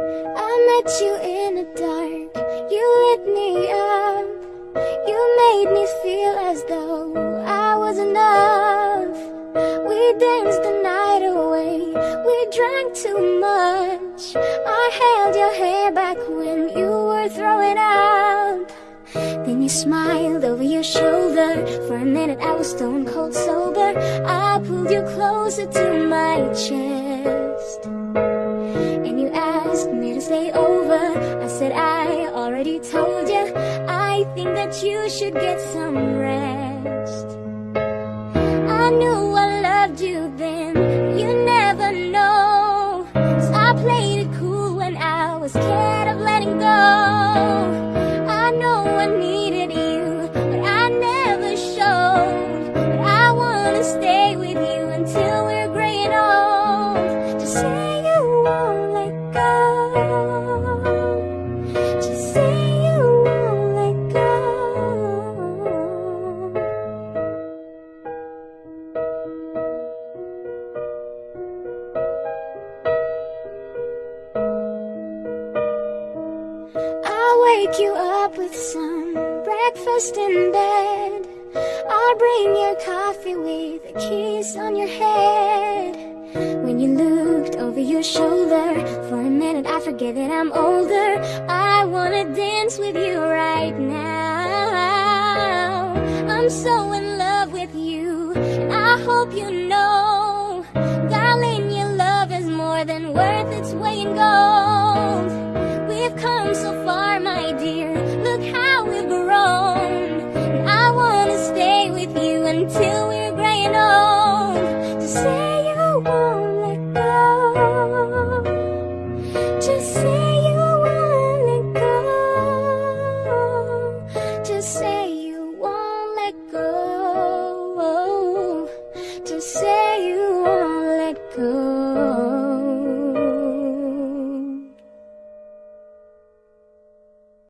I met you in the dark, you lit me up. You made me feel as though I was enough. We danced the night away, we drank too much. I held your hair back when you were throwing up. Then you smiled over your shoulder. For a minute I was stone cold sober. I pulled you closer to my chest already told you I think that you should get some rest. I knew I loved you then You never know. So I played it cool when I was scared of letting go. I know I needed you But I never showed. But I wanna stay with you Until I'll wake you up with some breakfast in bed. I'll bring your coffee with a kiss on your head. When you looked over your shoulder, for a minute I forget that I'm older. I wanna dance with you right now. I'm so in love with you, and I hope you know, darling, your love is more than worth its weight in gold. won't let go.